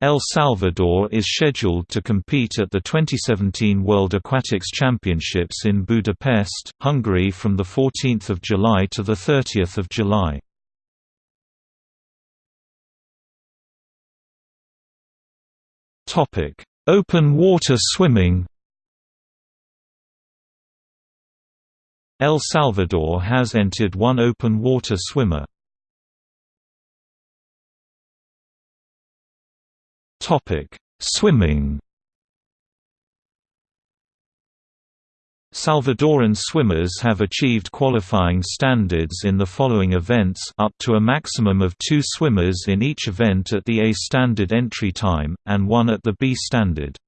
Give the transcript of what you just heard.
El Salvador is scheduled to compete at the 2017 World Aquatics Championships in Budapest, Hungary from 14 July to 30 July. Open water swimming El Salvador has entered one open water swimmer. Swimming. Salvadoran swimmers have achieved qualifying standards in the following events up to a maximum of two swimmers in each event at the A standard entry time, and one at the B standard.